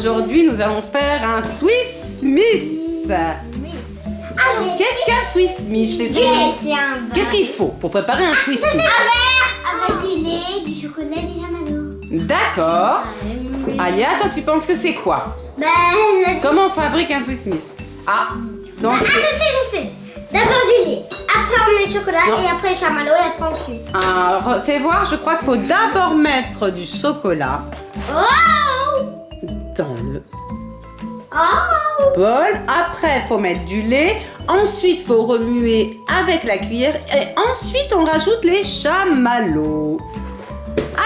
aujourd'hui nous allons faire un Swiss Miss. Qu'est-ce qu'un Swiss Miss. Qu'est-ce qu'il faut pour préparer un Swiss Miss un verre avec du lait, du chocolat, du jamalo. D'accord. Alia, toi tu penses que c'est quoi la- Comment on fabrique un Swiss Miss Ah, donc Ah, je sais, je sais. D'abord du lait. Après, on met le chocolat Non. et après le chamallow et après, on cuit. ah, fais voir, je crois qu'il faut d'abord mettre du chocolat Oh bol. Après, il faut mettre du lait. Ensuite, il faut remuer avec la cuillère. Et ensuite, on rajoute les chamallows.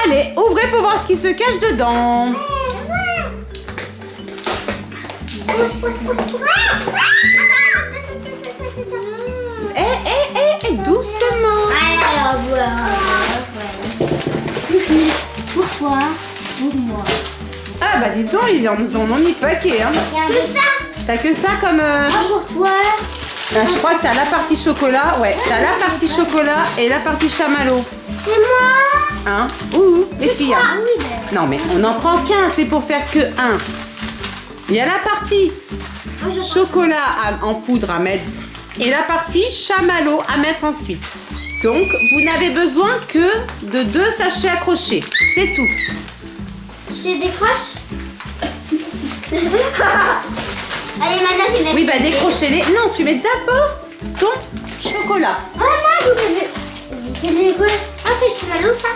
Allez, ouvrez pour voir ce qui se cache dedans. Eh, eh, eh, eh, doucement. Alors, voilà. Pour toi, pour moi. Ah bah dis donc, ils en nous en ont mis paquet. Hein. Que ça T'as que ça comme... euh, Ah, pour toi. ah, je crois que t'as la partie chocolat. Ouais, t'as la partie chocolat et la partie chamallow. C'est moi. Hein Ouh, les filles. Ah hein. oui, ben. Non mais on n'en prend qu'un, c'est pour faire que un. Il y a la partie Moi, je chocolat à- en poudre à mettre et la partie chamallow à mettre ensuite. Donc vous n'avez besoin que de deux sachets accrochés. C'est tout. Je décroche. Allez, maintenant, tu mets. Oui bah décrochez-les. Non, tu mets d'abord ton chocolat. Ah, non, vous avez. C'est des Ah, c'est chamallow, ça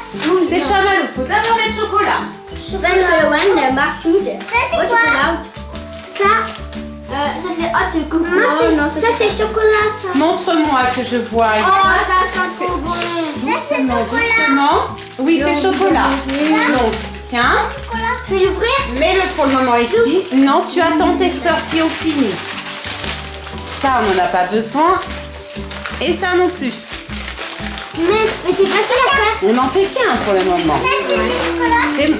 C'est chamallow, faut d'abord mettre chocolat. Chocolat one, marquide. Ça, c'est quoi Ça, euh, ça c'est hot coco. Non, ça c'est chocolat, ça. Montre-moi que je vois. Oh, ça sent trop bon. Doucement, doucement. Oui, c'est chocolat. Donc, tiens, Je vais l'ouvrir mets-le pour le moment ici. Non, tu attends tes sœurs qui ont fini. Ça, on n'en a pas besoin. Et ça non plus. Mais, mais c'est pas ça la. On n'en fait qu'un pour le moment.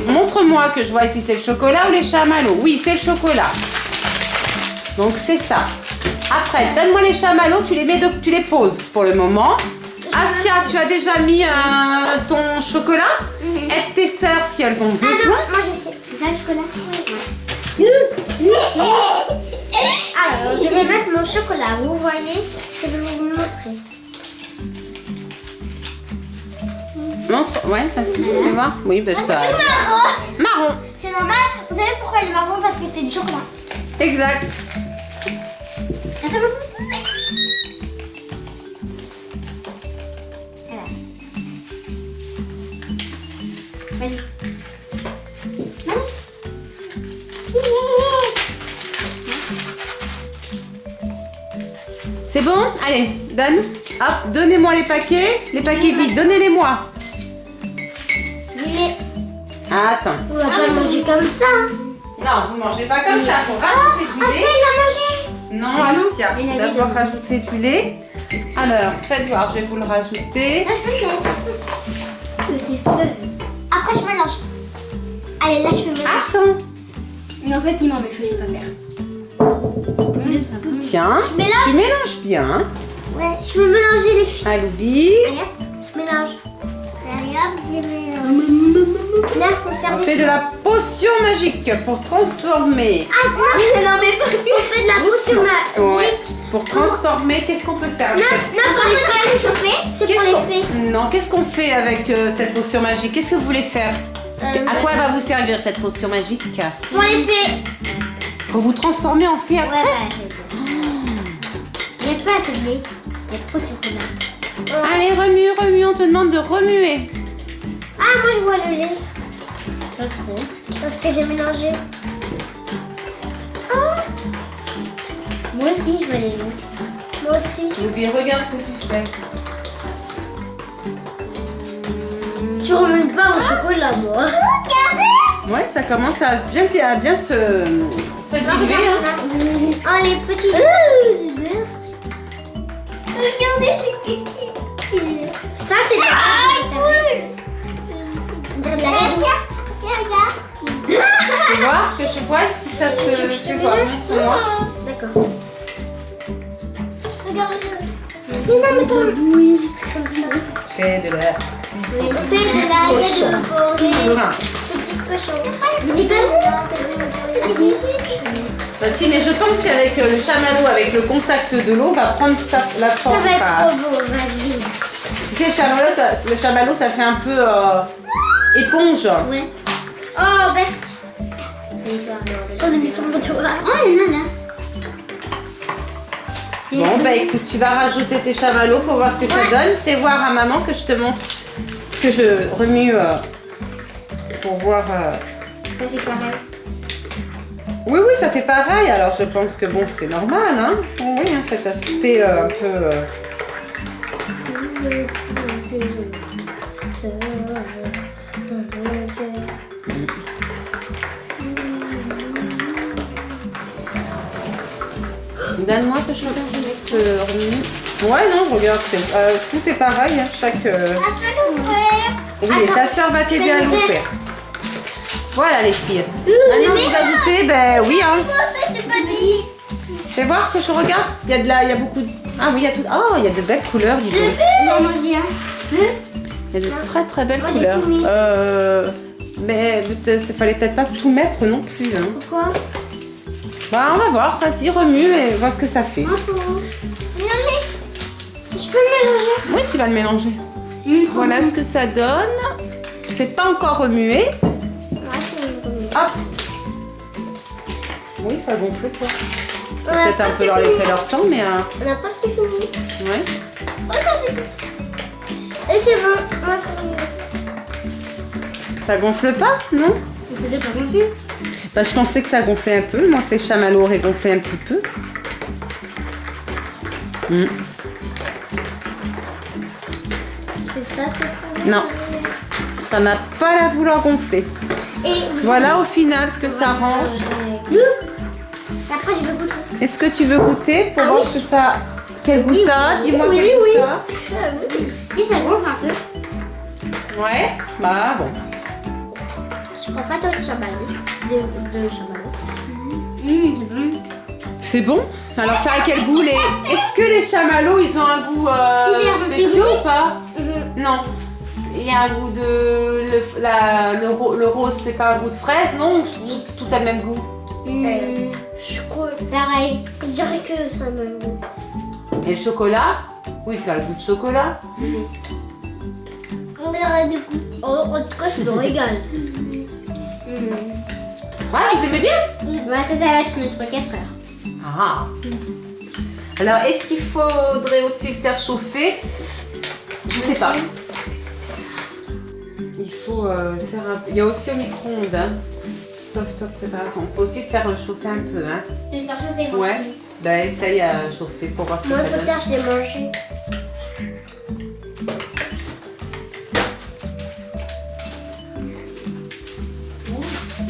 Montre-moi que je vois si c'est le chocolat ou les chamallows. Oui, c'est le chocolat. Donc c'est ça. Après, donne-moi les chamallows, tu les mets, de- tu les poses pour le moment. Asia, tu as déjà mis euh, ton chocolat Aide tes sœurs si elles ont Ah non, besoin. moi ça chocolat Alors, je vais mettre mon chocolat. Vous voyez Je vais vous montrer. Montre, ouais, vas-y, fais voir. Oui, ben ça. Tout marron Marron, C'est normal. Vous savez pourquoi il est marron? Parce que c'est du chocolat. exact. C'est bon Allez, donne. Hop, donnez-moi les paquets. Les paquets vides, donnez-les-moi. L'ai. Ah, attends. On va pas manger comme ça. Non, vous mangez pas comme ça. Faut rajouter du Ah, lait. c'est il a mangé. Non, faut avait d'abord rajouter du lait. Alors, faites voir, je vais vous le rajouter. Là, je peux le. Mais c'est feu. Après, je mélange. Allez, là, je fais mélanger. Attends, Mais en fait, il m'en met, je sais pas faire. Tiens, Je mélange. tu mélanges bien. Ouais, je peux mélanger les filles. Aloubi, Allez, hop, je mélange. Allez, hop, je mélange. Là, on fait de la potion magique pour transformer. Ah, non, mais partout. On fait de la potion magique. Ouais, pour transformer, qu'est-ce qu'on peut faire Non, non, pour les faire réchauffer, c'est pour les fées. Non, qu'est-ce qu'on fait avec euh, cette potion magique? Qu'est-ce que vous voulez faire? Euh, À quoi va vous servir cette potion magique? Pour les fées. Pour vous transformer en fée après? ouais. Il y a trop de chocolat. Allez, remue, remue, on te demande de remuer. Ah, moi je vois le lait. Pas trop. Parce que j'ai mélangé. Ah. Moi aussi, je vois le lait. Moi aussi. Loubi, regarde ce que tu fais. Tu remues pas au chocolat, moi. Regardez Ouais, ça commence à se bien, à bien se, se diluer. hein. Ah, les petits. C'est kiki. Ça, c'est de la On dirait de la regarde. Tu vois que je vois si ça se... Tu vois, montre-moi. D'accord. Regardez ça. Mais non. Comme ça. Fais de la... Fait de la. C'est pas bon Bah si, mais je pense qu'avec euh, le chamallow, avec le contact de l'eau, va prendre sa, la Ça forme. va être trop beau, vas-y. Tu sais, le chamallow, ça, le chamallow, ça fait un peu euh, éponge. Ouais. Oh, Berthe. J'en ai mis sur mon doigt. Oh, il y en a là. Bon, bah écoute, tu vas rajouter tes chamallows pour voir ce que ça donne. Fais voir à maman que je te montre, que je remue euh, pour voir. euh. Ça fait pareil. Oui, oui, ça fait pareil. Alors je pense que bon, c'est normal, hein. Oui, hein, cet aspect euh, un peu. euh, Donne-moi que je regarde un peu remue. Ouais, non, regarde, c'est- euh, tout est pareil, hein, chaque. euh, Oui, et ta soeur va t'aider à l'ouvrir. Voilà les filles. Maintenant vous ajoutez, ben oui, hein. Fais voir que je regarde. Il y a de la, il y a beaucoup. de- Ah oui, il y a tout. Oh, il y a de belles couleurs, dis donc. Non, j'ai un. Il y a de très très belles Moi, couleurs. tout mis. Euh, mais peut-être, il fallait peut-être pas tout mettre non plus. Hein. Pourquoi Bah, on va voir. Vas-y, remue et vois ce que ça fait. Non, mais. Je peux le Oui, tu vas le mélanger. mélanger. Voilà ce que ça donne. C'est pas encore remué. Hop. Oui, ça gonfle pas. Peut-être un peu leur laisser leur temps, mais euh, On a presque fini. ouais. Oh. Et c'est bon. Moi, ça va. Ça gonfle pas, non? C'était pas confus. Bah, je pensais que ça gonflait un peu. Moi, que les chamallows auraient gonflé un petit peu. Hmm. C'est ça, c'est pas Non. Ça n'a pas la vouloir gonfler. Et Voilà au final ce que ça rend. savez- Après, je vais goûter. Est-ce que tu veux goûter pour Ah voir oui. ce que ça. Quel goût Oui, ça oui, Dis-moi oui, quel goût oui. ça gonfle un peu. Ouais. Bah bon. Je prends pas d'autres chamallows. De, de chamallows. Mmh, c'est bon? C'est bon Alors ça a quel goût les Est-ce que les chamallows ils ont un goût euh, spécial ou pas? Mhm. Non. Il y a un goût de le, la- le, ro- le rose c'est pas un goût de fraise non Oui. Tout a le même goût? Mmh, je crois. Pareil. Je dirais que ça me goût. Et le chocolat? Oui ça a le goût de chocolat. On verra du coup. En, en tout cas, je me régale. Ah vous aimez bien? Bah, ça, ça va être notre 4 heures. Ah. Alors est-ce qu'il faudrait aussi le faire chauffer? Je sais pas. Faut euh, faire un. Il y a aussi au micro-ondes. Hein. Stop, stop, préparation. On peut aussi faire chauffer un peu. Hein. Je vais le faire chauffer. moi, Ouais. Bah essaye à chauffer pour voir ce que Moi, ça donne. peut-être, je l'ai mangé.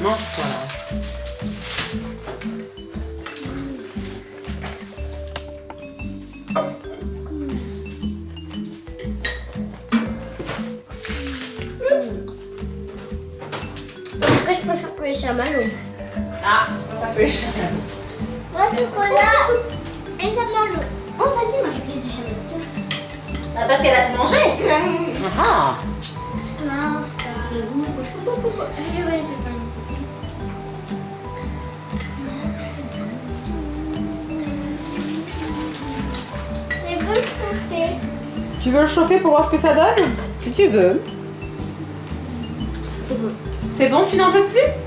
Mange voilà. Ah, je peux pas faire les chamallows. Moi, chocolat et chamallows. Oh, vas-y, moi, j'ai plus de chamallows. Ah, parce qu'elle a tout mangé. Ah. Non, c'est pas. Oui, pas. Chauffer. Tu veux le chauffer pour voir ce que ça donne? Si tu veux. C'est bon. C'est bon, tu n'en veux plus?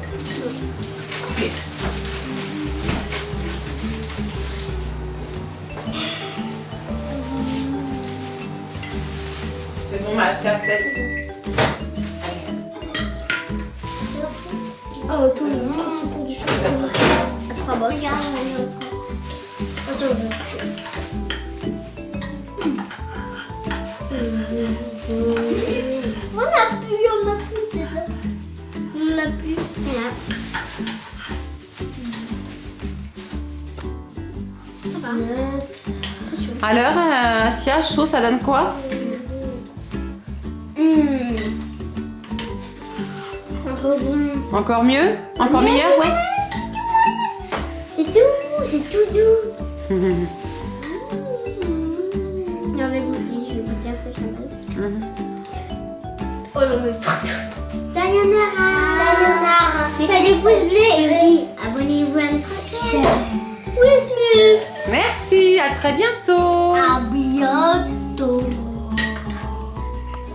C'est bon, ma sœur, peut-être? Oh, tout le monde autour du chocolat. Trois bosses. Regarde, Alors, euh, Asia, chaud, ça donne quoi? Mmh. Encore bon. Encore mieux Encore meilleur, ouais C'est tout, c'est tout doux. J'avais goûté, je vais goûter un seul chamallow. Oh non, mais partout. Sayonara. Sayonara. Mettez des pouces bleus et aussi abonnez-vous. Anyone Christmas. Merci, à très bientôt.